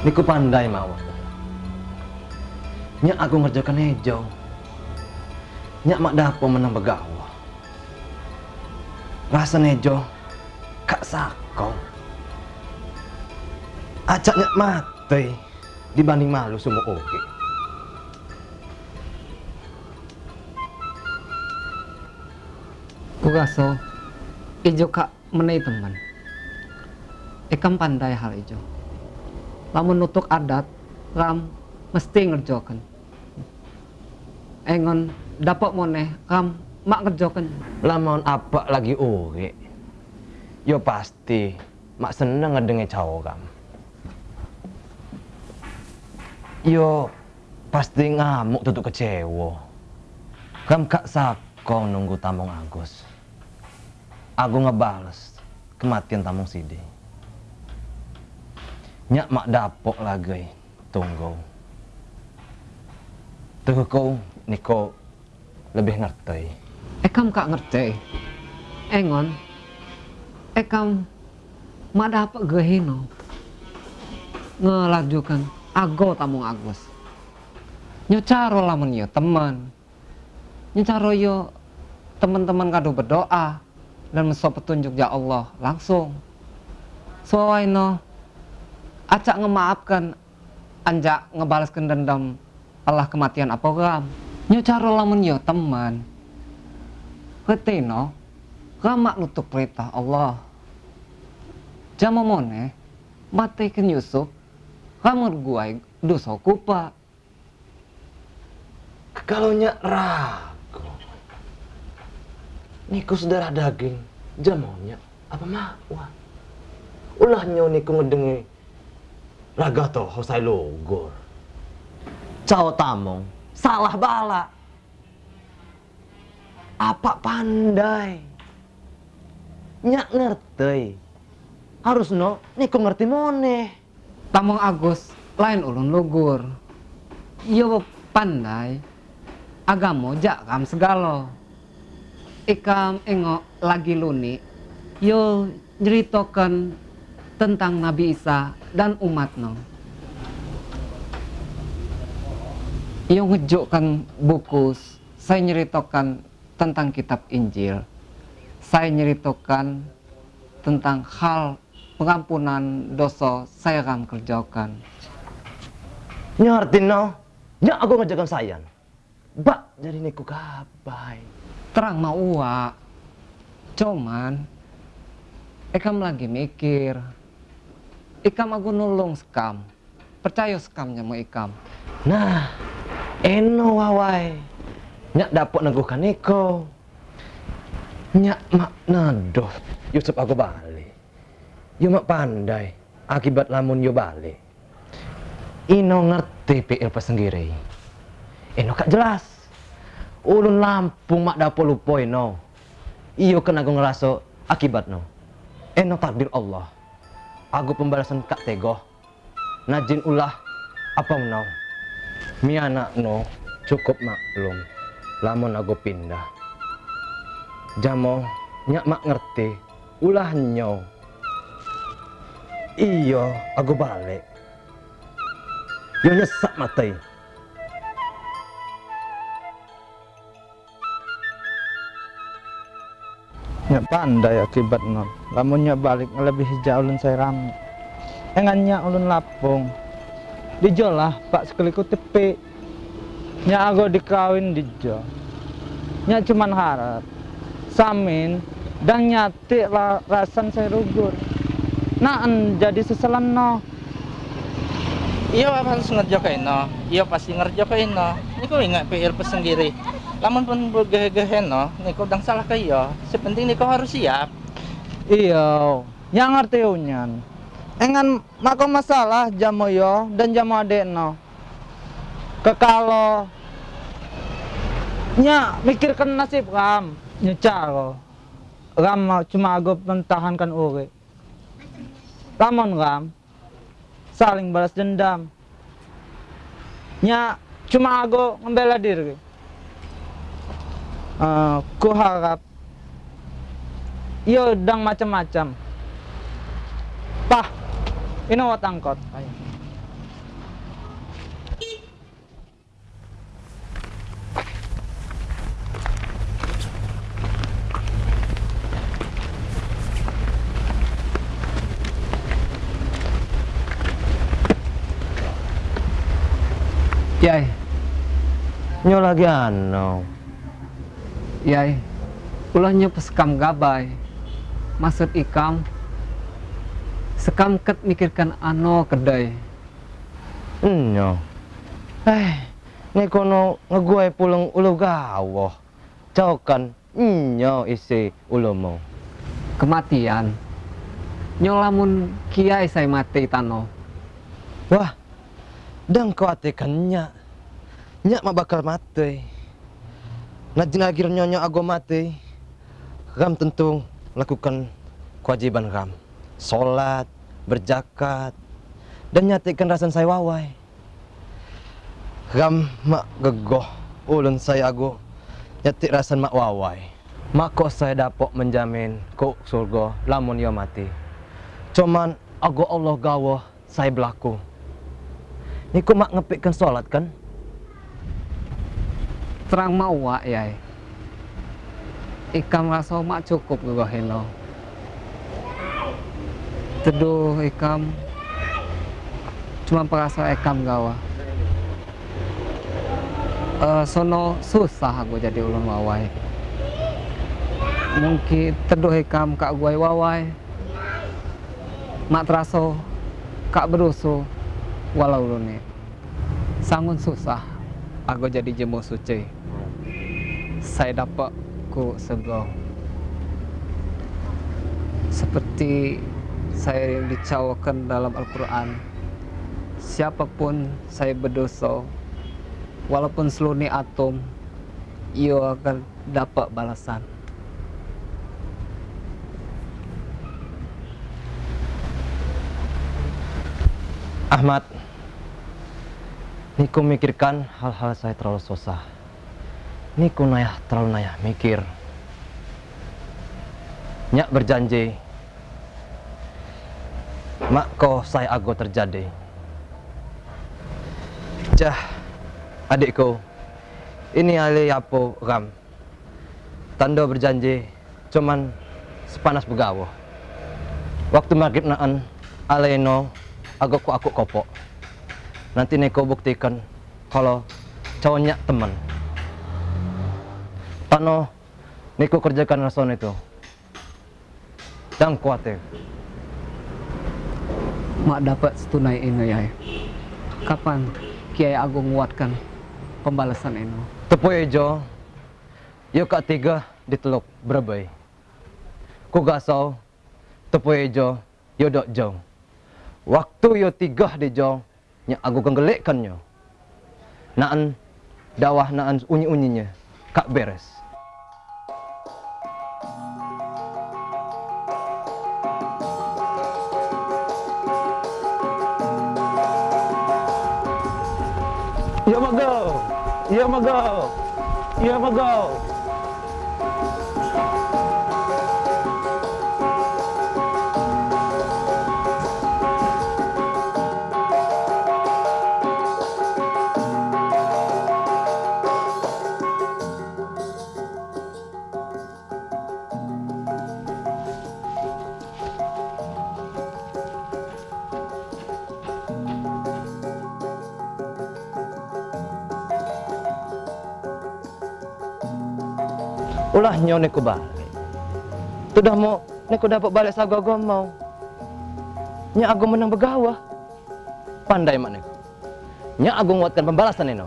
Niku pandai mawon. Nyak aku ngerjakan hijau. Nyak mak dapo menang begawa. Rasa nejo kak sako. Acak nyak mati dibanding malu semua oke. Ku rasa ijo kak menai teman. Ikam pandai hal ijo. Lamun nutuk adat, ram mesti ngerjokan. Engon dapat moneh, ram mak ngerjokan. Lamun apa lagi oke. Yo pasti mak seneng ngedengi cowok kam. Yo pasti ngamuk tutup kecewa. Kam kak sako nunggu tamong Agus. Aku ngebales kematian tamong Sidi. Nyak mak dapok lagi tunggu. Tuh kau niko lebih ngerti. Ekam kak ngerti. Engon, ekam mak dapat gehino. Ngelajukan ago tamung Agus. Nyocaro lamun yo teman. Nyocaro yo teman-teman kado berdoa dan mesop petunjuk ya Allah langsung. Soalnya no, acak ngemaafkan anjak ngebalaskan dendam Allah kematian apa ram. Nyocaro lamun yo teman. Ketino, ramak nutuk perintah Allah. Jama mone, matikan Yusuf, kamar guai dosa kupa. Kalau nyak ragu, niku saudara daging, jamonya apa makwa? Ulah nyo niku ngedengi raga toho saya logor. Cao tamong, salah bala. Apa pandai? Nyak ngerti. Harus no, niku ngerti moneh. Tamong Agus, lain ulun lugur. Yo pandai, agamo jak kam segalo. Ikam engok lagi luni, yo nyeritokan tentang Nabi Isa dan umatno. Yo ngejokkan buku, saya nyeritokan tentang kitab Injil. Saya nyeritokan tentang hal pengampunan dosa saya akan kerjakan. Ngerti no? Nyak aku ngejakan sayan. Bak, jadi niku kabai. Terang mau uak. Cuman, Ekam lagi mikir. Ikam aku nulung sekam. Percaya sekamnya mau ikam. Nah, eno wawai. Nyak dapat neguhkan niko. Nyak mak nadoh Yusuf aku balik. Yo mak pandai akibat lamun yo balik. Ino ngerti PL pesenggiri. Eno kak jelas. Ulun Lampung mak dapo lupo eno. Iyo kena aku ngerasa akibat no. Eno takdir Allah. Aku pembalasan kak tegoh. Najin ulah apa menau. Mi anak no cukup maklum. Lamun aku pindah. Jamo nyak mak ngerti. Ulah nyo. Iyo aku balik. Yo nyesak matai. Nya pandai akibat non. Lamunnya balik lebih jauh ulun saya ram. Engannya ulun lapung. Dijolah pak sekali ku tepi. Nya ago dikawin dijo. Nya cuman harap. Samin dan nyati la, rasan saya rugur. Naan jadi seselan no. Iya harus ngerjakan no. Iya pasti ngerjakan no. Ini kau ingat PR pesendiri. Lamun pun bergehe-gehe no. Ini kau dang salah kayo. Sepenting ini kau harus siap. Iya, yang ngerti unyan. Engan mako masalah jamu yo dan jamu adek no. Kekalo nya mikirkan nasib ram nyecaro ram mau cuma aku mentahankan uri lamun ram saling balas dendam nya cuma aku membela diri Eh, ku harap yo dang macam-macam pah ini wat angkot Ya, Yai. Lagi yai, ulahnya pesekam gabai. Maksud ikam, sekam ket mikirkan ano kedai. Nyo. Eh, ni kono ngegue pulang ulu gawoh. Cokan nyo isi ulumu. Kematian. Nyolamun kiai saya mati tano. Wah, dan kau nyak. Nyak mak bakal mati. Najin akhir nyonya ago mati. Ram tentu lakukan kewajiban ram. Sholat, berjakat, dan nyatikan rasan saya wawai. Ram mak gegoh ulun saya ago nyatik rasan mak wawai. Mak kok saya dapat menjamin kok surga lamun yo mati. Cuman ago Allah gawah saya berlaku. Ni kok mak ngepikkan sholat kan? Terang mau wak yai. Ikam rasa mak cukup gue heno. Teduh ikam cuma perasa ikam gawa. Eh, sono susah aku jadi ulun wawai. Mungkin teduh ikam kak gue wawai. Mak teraso kak berusu walau ulun Sangun susah aku jadi jemu suci. Saya dapat ku sego. Seperti saya dicawakan dalam Al-Quran. Siapa pun saya berdosa, walaupun seluni atom, ia akan dapat balasan. Ahmad, Niku mikirkan hal-hal saya terlalu susah. Niku nayah terlalu nayah mikir. Nyak berjanji, mak ko saya ago terjadi. Jah, adikku, ini ali apo ram. Tando berjanji, cuman sepanas begawo. Waktu maghrib naan, aleno, ago ku aku kopok. Nanti Neko buktikan kalau cowoknya teman. Pano, Neko kerjakan rason itu. Jangan khawatir. Mak dapat setunai ini ya. Kapan Kiai Agung nguatkan pembalasan ini? Tepu ejo, yo kak tiga diteluk berbai. Ku gasau, tepu ejo, dok jong. Waktu yo tiga di jong, nya aku kenggelikkannya. Naan dawah naan unyi-unyinya kak beres. Iya mago. Iya nyo neko balik. Sudah mau neko dapat balik sagogo mau. Nya aku menang begawah. Pandai mak neko. Nya aku nguatkan pembalasan ini.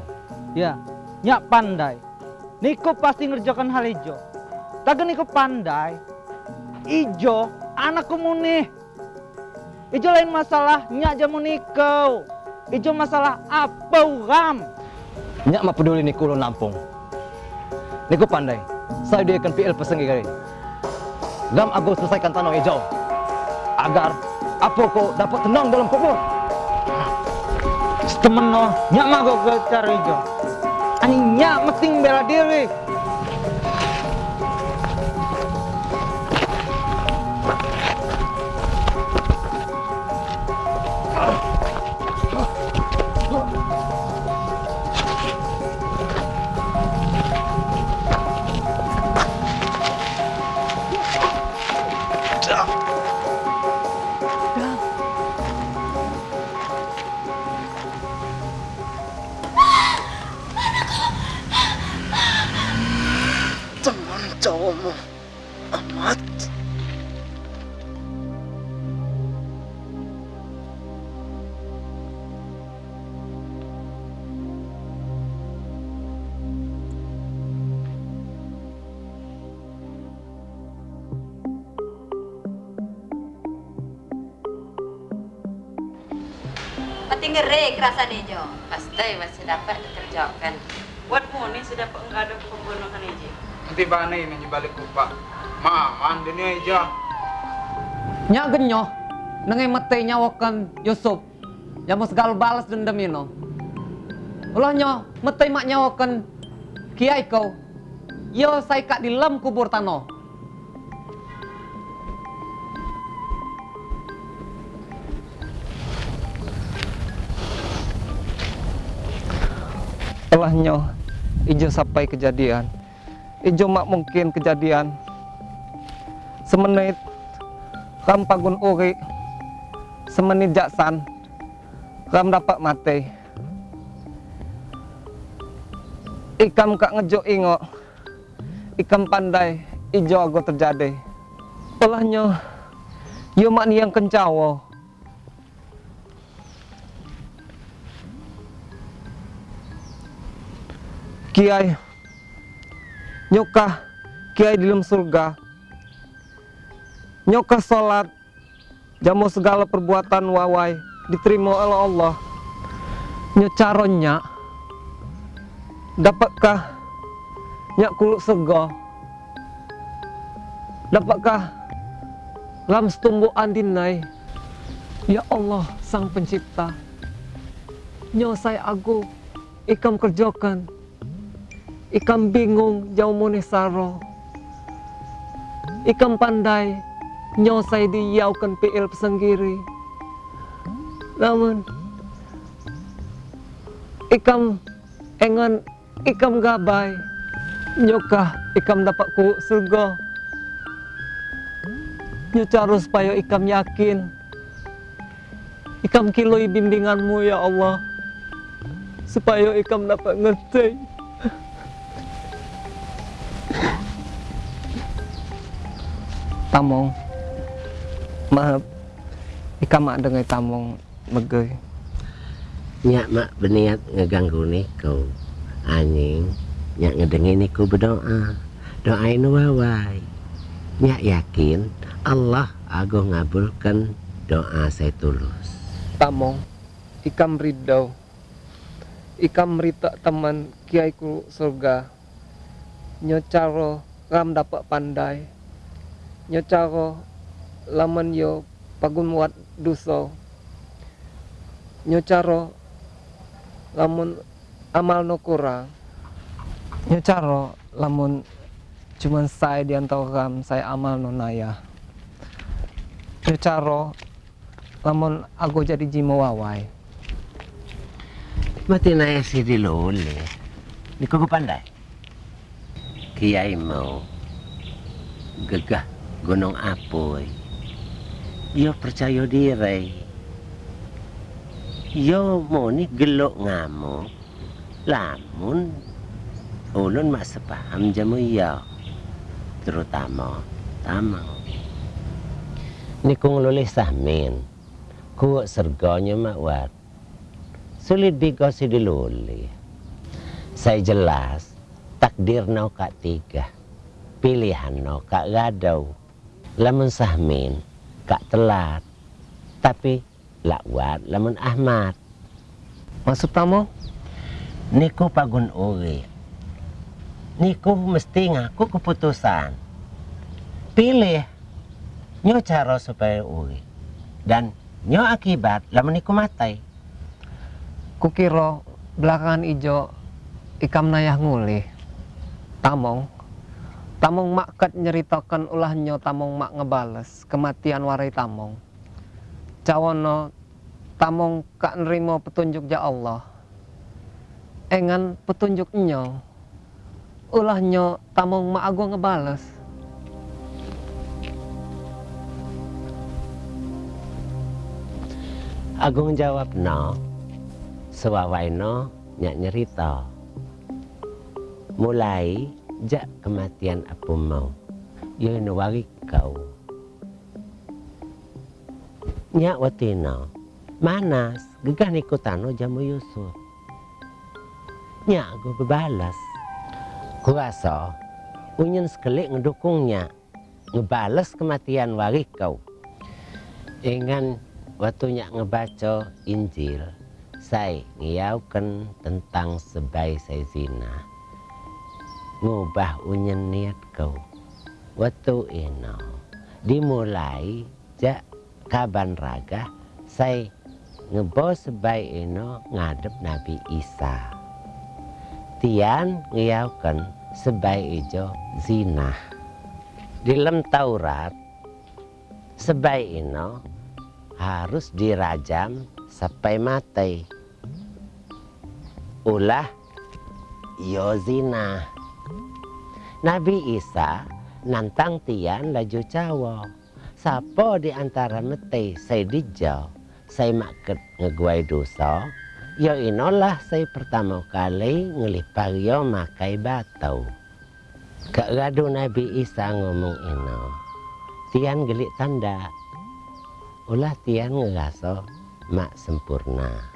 Ya, nyak pandai. Niko pasti ngerjakan hal ijo. Tapi Niko pandai. Ijo, anakku muni. Ijo lain masalah, nyak jamu Niko. Ijo masalah apa ram? Nya mak peduli niku lo nampung. Niku pandai. Saya dia akan PL pesengi kali. Gam aku selesaikan tanah hijau. Agar apa kau dapat tenang dalam kubur. Temen no, nyak mah gue ke ijo. Ani nyak mesti bela diri. Amat. Pati ngeri kerasan Jo. Pasti masih dapat dikerjakan. Buatmu nih sudah enggak ada pembunuhan ini. Nanti bana ini balik kupak. Maaman dunia aja. Nya genyo, nengai mete nyawakan Yusuf. Ya mau segala balas dendam ino. Ulah nyo, mete mak nyawakan kiai kau. Yo saya kak di lem kubur tano. Ulahnya ijo sampai kejadian. Ijo mak mungkin kejadian. Semenit ram pagun uri. Semenit jaksan ram dapat mati. Ikam kak ngejo ingo. Ikam pandai ijo ago terjadi. Ulahnya yo mak ni yang kencawo. Kiai Nyokah Kiai di dalam surga Nyokah sholat Jamu segala perbuatan wawai Diterima oleh Allah. Nyocaronya Dapatkah Nyak kuluk sego Dapatkah Lam setumbuh andinai? Ya Allah sang pencipta Nyosai aku Ikam kerjakan. Ikam bingung jauh mone saro. Ikam pandai nyosai diyaukan PL pesenggiri. Namun ikam engan ikam gabai nyokah ikam dapat ku surga. Nyucaro supaya ikam yakin Ikam kiloi bimbinganmu ya Allah Supaya ikam dapat ngerti Tamong Maaf. Ikam mak dengai tamong megei Nyak mak berniat ngeganggu niku Anjing. Nyak ngedengi niku berdoa. Doain wawai. Nyak yakin Allah ago ngabulkan doa saya tulus. Tamong Ikam ridau Ikam merita teman kiaiku surga. Nyocaro ram dapat pandai. Nyocaro laman yo pagun muat duso. Nyocaro lamun amal no kurang Nyocaro lamun cuman saya di antara ram saya amal no naya. Nyocaro lamun aku jadi jimo wawai. Mati na si dilole Niku ko pandai. Kiai mau Gagah gunung apoy Yo percaya diri Yo mau ni gelok ngamo Lamun Ulun mak sepaham jamu ya Terutama Tamang Niku ngelulih sahmin Kuwak serganya mak wat. Sulit si diluli Saya jelas Takdir no kak tiga. Pilihan no kak gadau. Lamun sahmin Kak telat. Tapi lakwat lamun Ahmad. Maksud tamu? Niku pagun uri Niku mesti ngaku keputusan. Pilih. Nyo cara supaya uri Dan nyo akibat lamun niku matai. Kukira belakangan ijo ikam nayah ngulih. Tamong, tamong mak kat nyeritakan ulahnya tamong mak ngebales kematian warai tamong. Cawono tamong kak nerimo petunjuk ja Allah. Engan petunjuk nyo. Ulahnya tamong mak ago ngebales. Agung jawab no Sewawai no nyak nyerita Mulai jak kematian apa mau. Yo no wari kau. Nyak watino manas gegah niku tano jamu Yusuf. Nyak go bebalas. Ku rasa unyen sekelik ngedukungnya ngebales kematian wari kau. Ingan waktu nyak ngebaca Injil saya ngiyaukan tentang sebai saya zina ngubah unyen niat kau. Waktu ino. Dimulai jak kaban raga saya ngebo sebai ino ngadep Nabi Isa. Tian ngiyaukan sebai ijo zina. Di dalam Taurat sebai ino harus dirajam sampai mati. Ulah yo zina Nabi Isa nantang tian laju cawo Sapo di antara mete saya dijau saya maket ngeguai dosa yo inolah saya pertama kali ngelipar yo makai batau. Kak gadu Nabi Isa ngomong ino tian gelik tanda ulah tian ngeraso mak sempurna.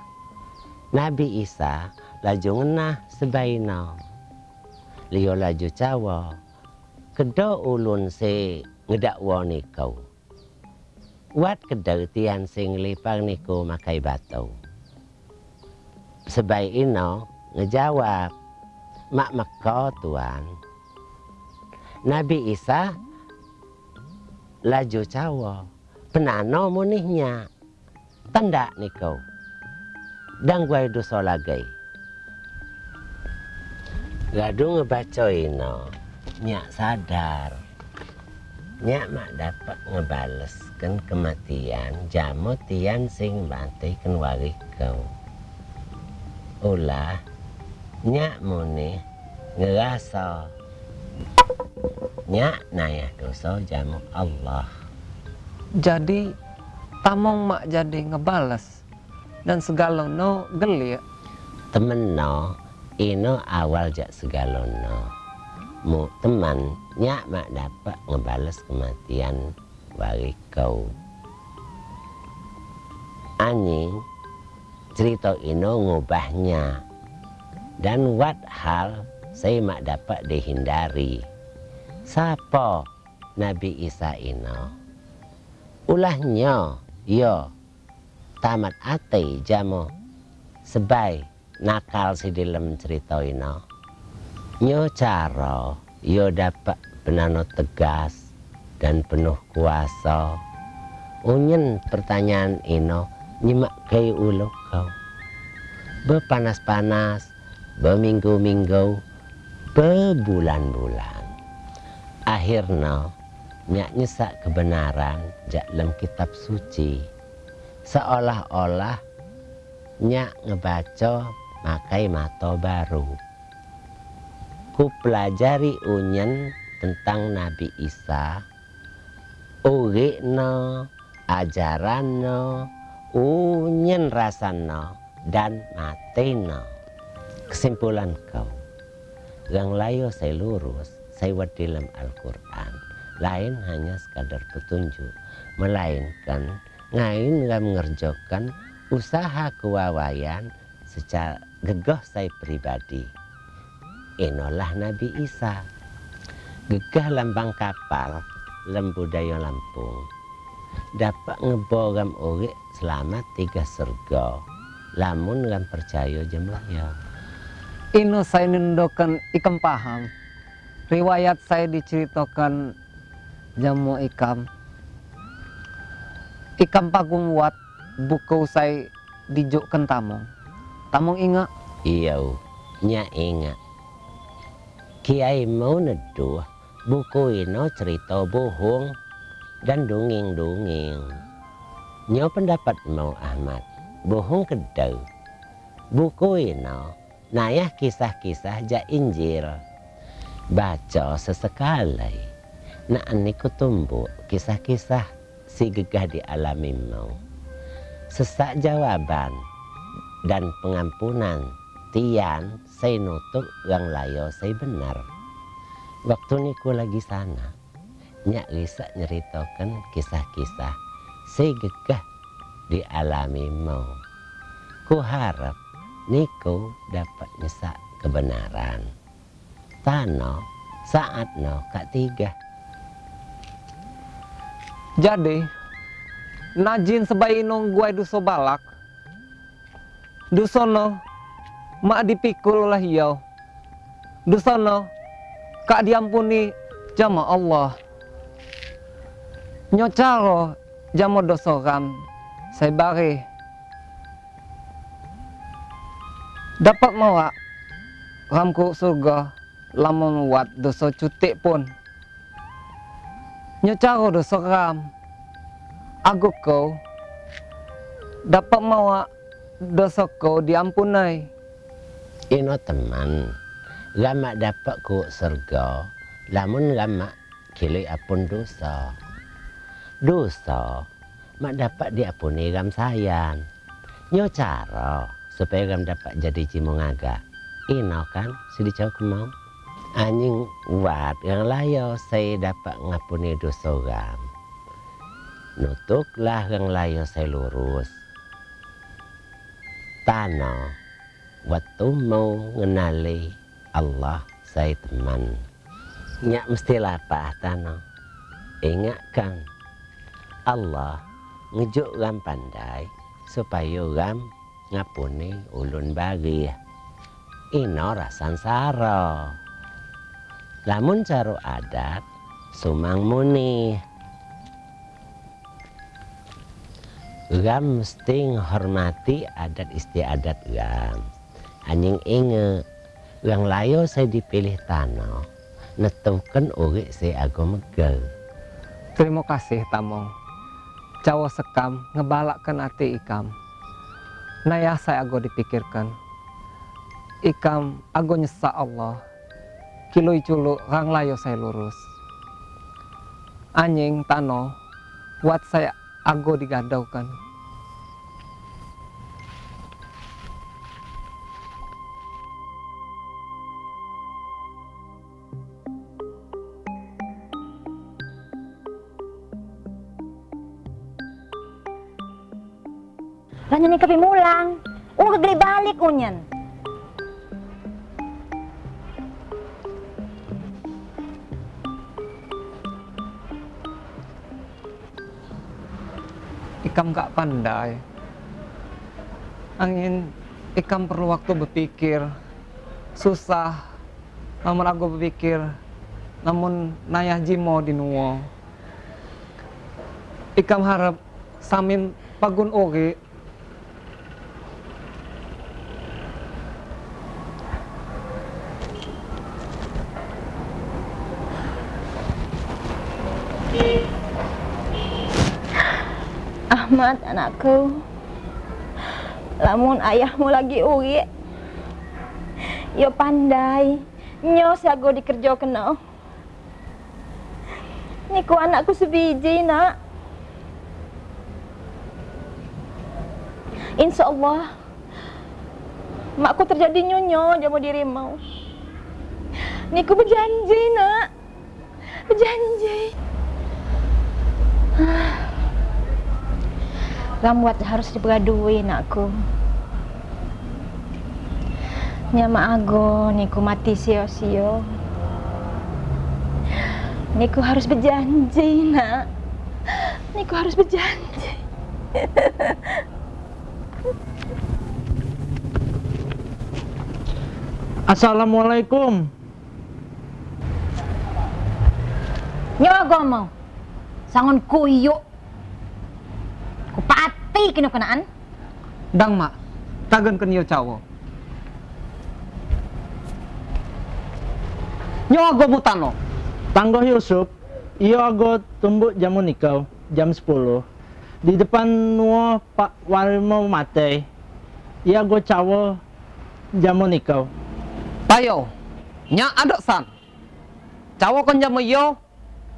Nabi Isa laju ngenah sebaino Lio laju cawa. Kedo ulun se ngedakwa nikau Wat kedo tian sing lipang niku makai batu Sebaik ino ngejawab Mak meko tuan. Nabi Isa laju cawa penano munihnya. Tanda nikau dan gue dosa lagi Gadu ngebaca ino, nyak sadar, nyak mak dapat ngebaleskan kematian jamu tian sing mati kan wari kau. Ulah, nyak muni ngerasa, nyak nayah dosa jamu Allah. Jadi tamong mak jadi ngebales dan segala no geli Temen no, ino awal jak segalono. Mu teman nyak mak dapat ngebales kematian wari kau. Anjing cerita ino ngubahnya. Dan wat hal saya mak dapat dihindari. Sapa Nabi Isa ino? Ulahnya yo. Tamat ate jamo. Sebai nakal si dalam cerita ini nyo cara yo dapat penano tegas dan penuh kuasa. Unyen pertanyaan ino nyimak kei ulo kau. Bepanas-panas berminggu-minggu berbulan-bulan akhirnya nyak nyesak kebenaran dalam kitab suci. Seolah-olah nyak ngebaca makai mato baru. Ku pelajari unyen tentang Nabi Isa, ugi no, ajaran no, unyen rasano, dan mati no. Kesimpulan kau, yang layo saya lurus, saya dalam Al-Quran. Lain hanya sekadar petunjuk, melainkan ngain ngam ngerjokan usaha kewawayan secara gegah saya pribadi. Inolah Nabi Isa. Gegah lambang kapal lem budaya Lampung. Dapat ngebogam uri selama tiga serga. Lamun ngam percaya jemlaya. Ino saya nindokan ikam paham. Riwayat saya diceritakan jamu ikam. Ikam pagung wat buku saya dijukkan tamong. Tamong ingat Iya, nya ingat. Kiai mau neduh buku ino cerita bohong dan dongeng-dongeng. Nyo pendapat mau Ahmad, bohong kedau. Buku ino nayah kisah-kisah ja Injil. Baca sesekali. Nak niku tumbuh kisah-kisah si gegah dialami mau. Sesak jawaban dan pengampunan tian saya nutuk yang layo saya benar Waktu niku lagi sana, nyak bisa nyeritakan kisah-kisah segegah dialami mau. Ku harap niku dapat nyesak kebenaran. Tano saat no kak tiga. Jadi, najin sebaik nong gua duso balak. Dusono, mak dipikul lah hiau. Dusono, kak diampuni jama Allah. Nyocaro jama ram, saya bari. Dapat mawak, ramku surga, lamun wat doso cutik pun. Nyocaro doso ram, aku kau dapat mawak dosa kau diampunai. Ino teman, lama dapat ku surga, lamun lama kili apun dosa. Dosa, mak dapat diapuni gam sayan. Nyo cara supaya gam dapat jadi cimong agak. Ino kan, sidi cau kemau. Anjing wat yang layo saya dapat ngapuni dosa gam. Nutuklah yang layo saya lurus. Tano, waktu mau ngenali Allah saya teman. Nyak mesti lapah Tano. Ingatkan Allah ngejuk gam pandai supaya gam ngapuni ulun bagi. Ino rasan saro. Lamun caro adat sumang muni. Gam mesti menghormati adat istiadat gam. Anjing inge, yang layo saya dipilih tanah, netukan uri saya agama megel. Terima kasih tamong. Cawa sekam ngebalakkan ati ikam. Naya saya ago dipikirkan. Ikam ago nyesa Allah. Kiloi culu rang layo saya lurus. Anjing tano, buat saya ago digadaukan. Lanyan ni kapi mulang. Ulo kagli balik unyan. Ikam gak pandai. Angin, ikam perlu waktu berpikir. Susah. Namun aku berpikir. Namun nayah jimo di nuwo. Ikam harap samin pagun ori. Ahmad anakku. Lamun ayahmu lagi uri. Yo pandai. Nyo sago dikerja kena. Niku anakku sebiji nak. Insya Allah Makku terjadi nyonyo jamu diri mau Niku berjanji nak Berjanji Rambuat harus diperadui nakku. Nyama ago niku mati sio-sio. Niku harus berjanji nak. Niku harus berjanji. Assalamualaikum. Nyo ago mau Sangon kuyo Ku pati kino kenaan Dang mak, tagan kenyo cawo. Nyo ago mutano. Tanggoh Yusuf, iyo ago tumbuk jamu nikau jam 10. Di depan nuo Pak Warmo mate. Iya go cawo jamu nikau. Tayo, nya ada san. Cawo kan jam yo,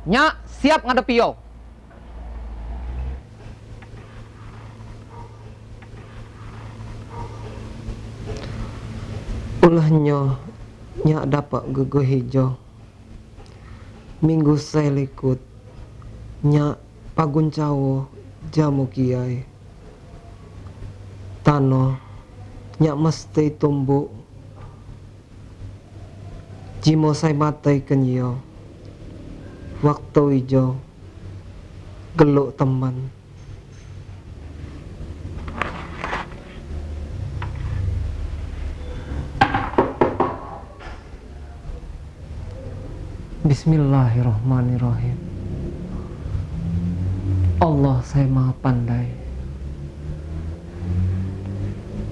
nya siap ngadepi yo. Ulahnya nya dapat gugu hijau. Minggu saya likut Nyak pagun cawo jamu kiai. Tano Nyak mesti tumbuk. Jimo saya matai kenyo Waktu ijo Geluk teman Bismillahirrahmanirrahim. Allah saya maha pandai.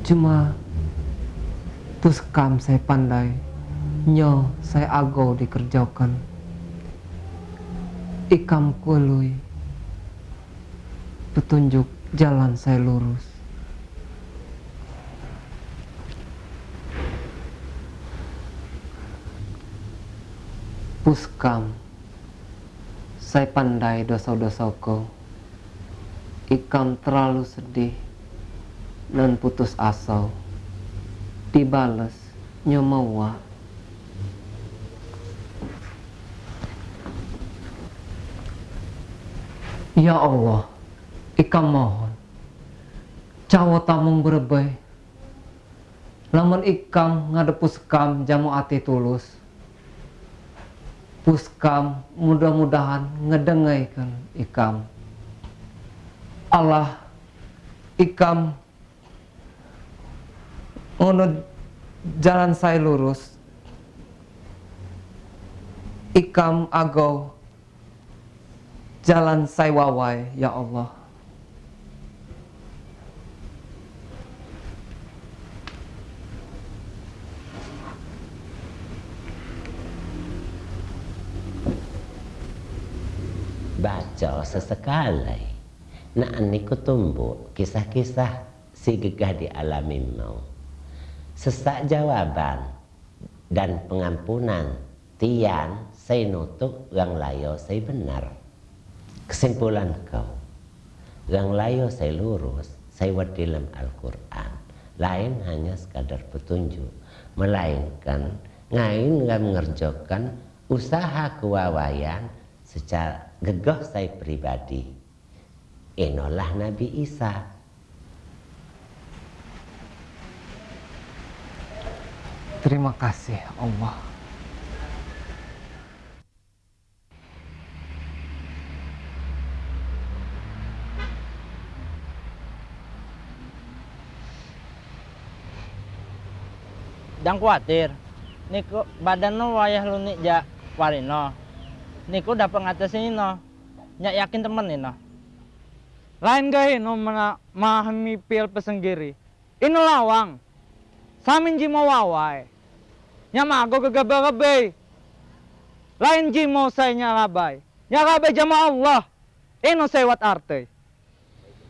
Cuma Tuskam saya pandai Nyo saya agau dikerjakan. Ikam kului Petunjuk jalan saya lurus Puskam Saya pandai dosa-dosaku Ikam terlalu sedih Dan putus asa Dibales nyomawa Ya Allah Ikam mohon. Cawa tamung Lamun ikam ngadep puskam jamu ati tulus puskam mudah-mudahan ngedengaikan ikam. Allah ikam ngono jalan saya lurus. Ikam agau jalan saya wawai ya Allah baca sesekali nak niku tumbuh kisah-kisah si gegah di alami mau. Sesak jawaban dan pengampunan tian saya nutuk yang layo saya benar. Kesimpulan kau yang layo saya lurus saya dalam Al-Quran. Lain hanya sekadar petunjuk melainkan ngain nggak mengerjakan usaha kewawayan secara gegah saya pribadi inolah Nabi Isa terima kasih Allah Jangan khawatir. Niku badan no wayah lu nik ja warino. Niku dapat ngatasin no. Nyak yakin temen ini no. Lain gaya no mana mahami pil pesenggiri. Ino lawang. Samin jimo wawai. Nyama aku gegebe Lain jimo saya nyalabay. Nyakabay jama Allah. Ino sewat arte.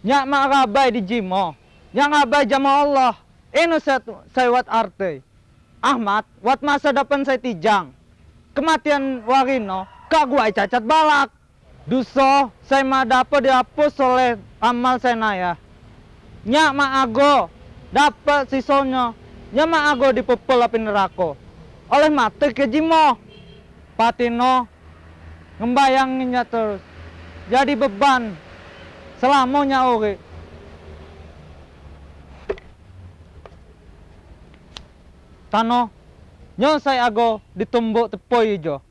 Nyak makabay di jimo. Nyakabay jama Allah. Ino sewat arte. Ahmad, wat masa depan saya tijang. Kematian Warino, kagua cacat balak. Duso, saya mah dapat dihapus oleh amal saya naya. Nyak ma ago, dapat sisonyo. Nyak ma ago dipepel api neraka. Oleh mati ke jimo. Patino, ngembayanginnya terus. Jadi beban. Selamanya ori. Tano, nyo saya ago ditumbuk tepoi jo.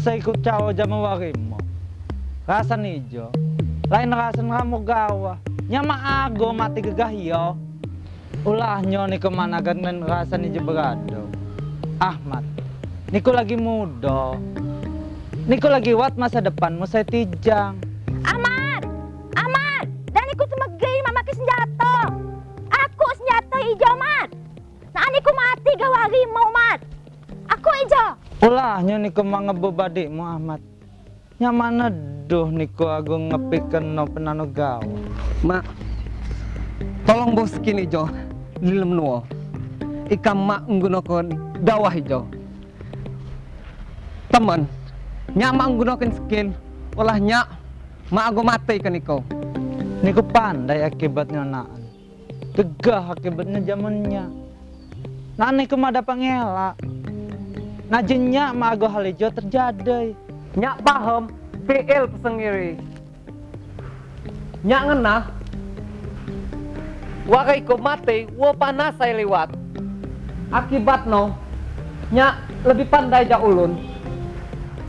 Saya ikut cawa warimo. Rasa nijo. Lain rasa kamu gawa. Nyama ago mati gegah yo. Ulah nyo ni ke mana dan rasa nijo berado. Ahmad, niku lagi muda. Niku lagi wat masa depanmu saya tijang. Hijau. Ulah nyo niku mangebebadik Muhammad. Nyamana duh niku aku ngepikeun no penano gawa. Mak, tolong bos kini Jo, di lem nuo. ikam mak menggunakan dakwah hijau. Teman, menggunakan skill, olah nyak mak aku mati kan. Niku pandai akibatnya naan. Tegah akibatnya zamannya. Nah niku mah dapat ngelak. Najennya mah ago hal ijo terjadi. Nyak paham PL pesengiri. Nyak ngena Wakai ko mati, wa panas saya lewat. Akibat no, nyak lebih pandai ja ulun.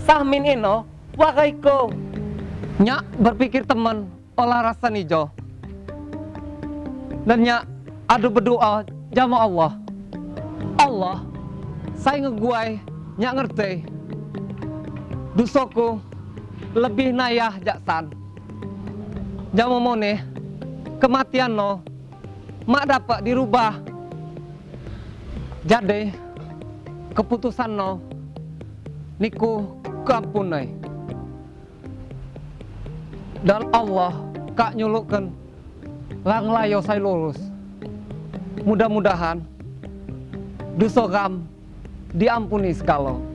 Sahmin ino, wakai ko. Nyak berpikir teman, olah rasa nijo. Dan nyak adu berdoa jama Allah. Allah, saya ngeguai, nyak ngerti. Dusoku lebih nayah jaksan. Jama mone, kematian no, mak dapat dirubah. Jadi keputusan no, niku kampunai. Dan Allah kak nyulukkan lang layo saya lulus. Mudah-mudahan dosa kam diampuni sekalo.